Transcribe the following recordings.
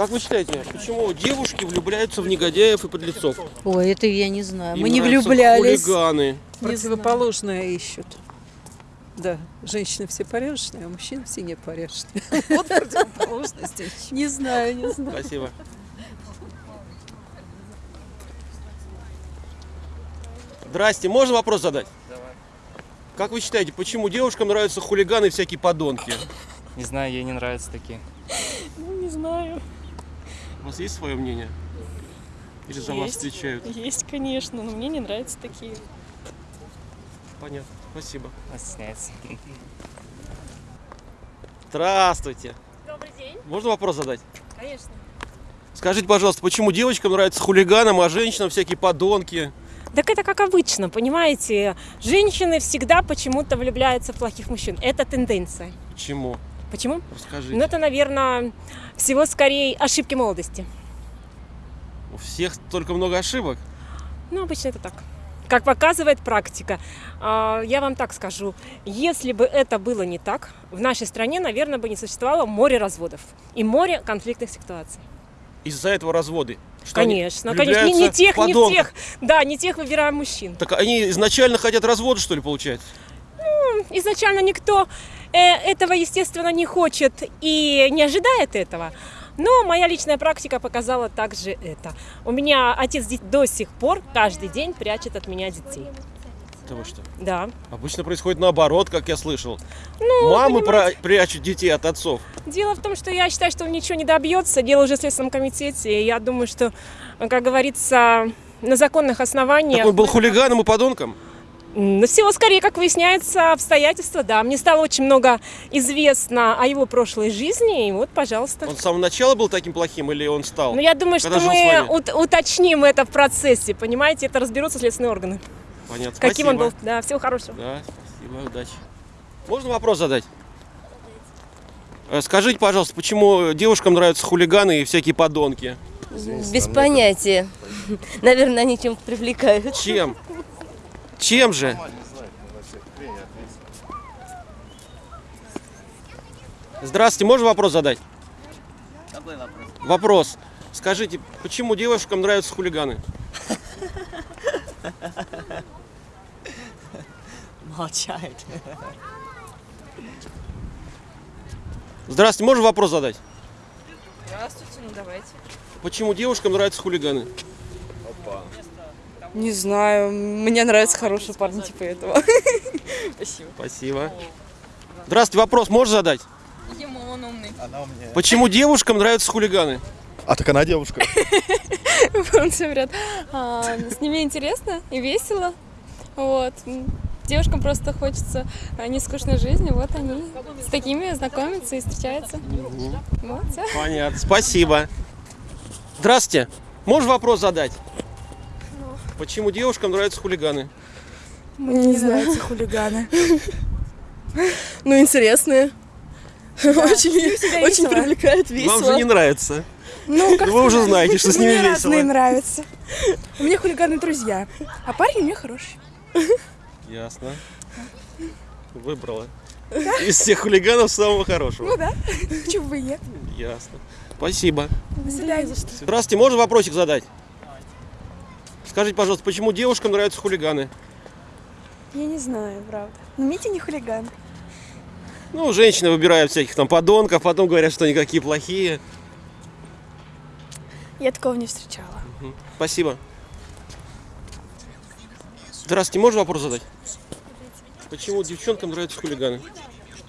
Как вы считаете, почему девушки влюбляются в негодяев и подлецов? Ой, это я не знаю. Им Мы не влюблялись. хулиганы. Противоположное ищут. Да, женщины все порядочные, а мужчины все непорядочные. Вот противоположность. Не знаю, не знаю. Спасибо. Здрасте, можно вопрос задать? Как вы считаете, почему девушкам нравятся хулиганы и всякие подонки? Не знаю, ей не нравятся такие. У вас есть свое мнение? Или за вас Есть. встречают? Есть, конечно, но мне не нравятся такие. Понятно. Спасибо. Стесняется. Здравствуйте. Добрый день. Можно вопрос задать? Конечно. Скажите, пожалуйста, почему девочкам нравятся хулиганам, а женщинам всякие подонки? Так это как обычно, понимаете? Женщины всегда почему-то влюбляются в плохих мужчин. Это тенденция. Почему? Почему? Расскажите. Ну, это, наверное, всего скорее ошибки молодости. У всех только много ошибок. Ну, обычно это так. Как показывает практика, а, я вам так скажу, если бы это было не так, в нашей стране, наверное, бы не существовало море разводов и море конфликтных ситуаций. Из-за этого разводы. Что конечно, конечно, не, не тех, в не подонков. тех, да, не тех выбираем мужчин. Так они изначально хотят развода, что ли, получается? Изначально никто этого, естественно, не хочет и не ожидает этого. Но моя личная практика показала также это. У меня отец до сих пор каждый день прячет от меня детей. Вы что? Да. Обычно происходит наоборот, как я слышал. Ну, Мамы пра- прячут детей от отцов. Дело в том, что я считаю, что он ничего не добьется. Дело уже в Следственном комитете. И я думаю, что, как говорится, на законных основаниях... Так он был хулиганом и подонком? Всего скорее, как выясняется, обстоятельства, да. Мне стало очень много известно о его прошлой жизни, и вот, пожалуйста. Он с самого начала был таким плохим или он стал? Ну, я думаю, Когда что мы ут- уточним это в процессе, понимаете, это разберутся следственные органы. Понятно. Каким он был. Спасибо. Да, всего хорошего. Да, спасибо, удачи. Можно вопрос задать? Э, Скажите, пожалуйста, почему девушкам нравятся хулиганы и всякие подонки? Без понятия. Наверное, они чем-то привлекают. Чем? Чем же? Здравствуйте, можно вопрос задать? Какой вопрос? Вопрос. Скажите, почему девушкам нравятся хулиганы? Молчает. Здравствуйте, можно вопрос задать? Здравствуйте, ну давайте. Почему девушкам нравятся хулиганы? Не знаю, мне нравятся хорошие парни типа этого. Спасибо. Спасибо. Здравствуйте, вопрос можно задать? Ему он умный. Почему девушкам нравятся хулиганы? А так она девушка. Он все говорят, «А, с ними интересно и весело. Вот. Девушкам просто хочется а, нескучной жизни, вот они с такими знакомятся и встречаются. Вот. Понятно, спасибо. Здравствуйте, можно вопрос задать? Почему девушкам нравятся хулиганы? Мне не нравятся хулиганы. Ну, интересные. Очень, очень привлекает, Вам же не нравится. Ну, как Вы уже знаете, что с ними Мне весело. нравятся. У меня хулиганы друзья, а парень у меня хороший. Ясно. Выбрала. Из всех хулиганов самого хорошего. Ну да, почему бы и нет. Ясно. Спасибо. До свидания. Здравствуйте, можно вопросик задать? Скажите, пожалуйста, почему девушкам нравятся хулиганы? Я не знаю, правда. Но Митя не хулиган. Ну, женщины выбирают всяких там подонков, потом говорят, что они какие плохие. Я такого не встречала. Спасибо. Здравствуйте, можно вопрос задать? Почему девчонкам нравятся хулиганы?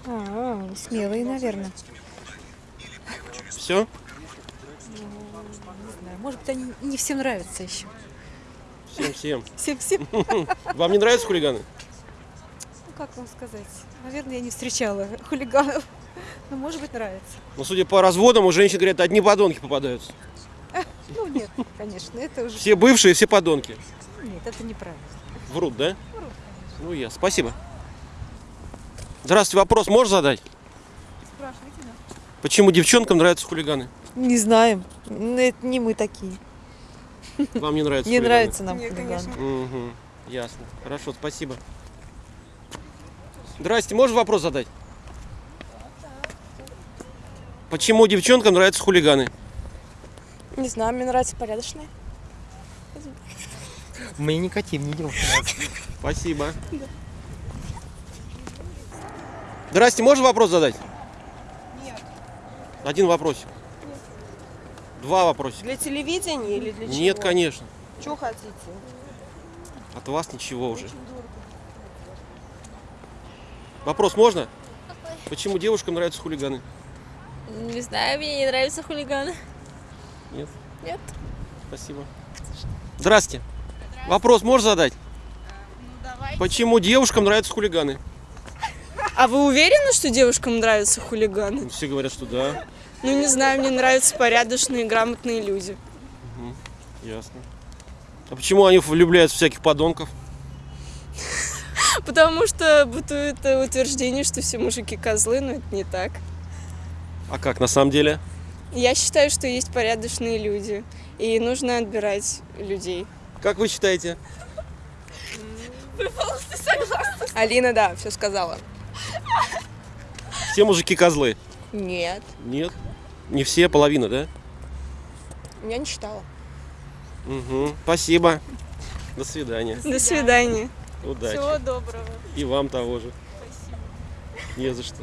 А, смелые, наверное. Все? Может быть, они не всем нравятся еще. Всем-всем. Всем-всем. Вам не нравятся хулиганы? Ну, как вам сказать? Наверное, я не встречала хулиганов. Но, может быть, нравится. Ну, судя по разводам, у женщин, говорят, одни подонки попадаются. Ну, нет, конечно, это уже... Все бывшие, все подонки. Нет, это неправильно. Врут, да? Ну, я. Спасибо. Здравствуйте, вопрос можно задать? Спрашивайте, да. Почему девчонкам нравятся хулиганы? Не знаем. Это не мы такие. Вам не нравятся Не хулиганы? нравится нам Нет, хулиганы. конечно. Угу, ясно. Хорошо, спасибо. Здрасте, можно вопрос задать? Почему девчонкам нравятся хулиганы? Не знаю, мне нравятся порядочные. Мне никотин не нравится. Спасибо. Здрасте, можно вопрос задать? Нет. Один вопросик. Два вопросика. Для телевидения или для чего? Нет, конечно. Что хотите? От вас ничего уже. Вопрос можно? Почему девушкам нравятся хулиганы? Не знаю, мне не нравятся хулиганы. Нет? Нет. Спасибо. Здрасте. Вопрос можешь задать? Почему девушкам нравятся хулиганы? А вы уверены, что девушкам нравятся хулиганы? Все говорят, что да. Ну, не знаю, мне нравятся порядочные, грамотные люди. Ясно. А почему они влюбляются в всяких подонков? Потому что бытует утверждение, что все мужики козлы, но это не так. А как на самом деле? Я считаю, что есть порядочные люди, и нужно отбирать людей. Как вы считаете? Алина, да, все сказала. Все мужики козлы? Нет, Нет. Не все, половина, да? я не считала. Угу. Спасибо. До свидания. До свидания. Удачи. доброго. И вам того же. Не за что.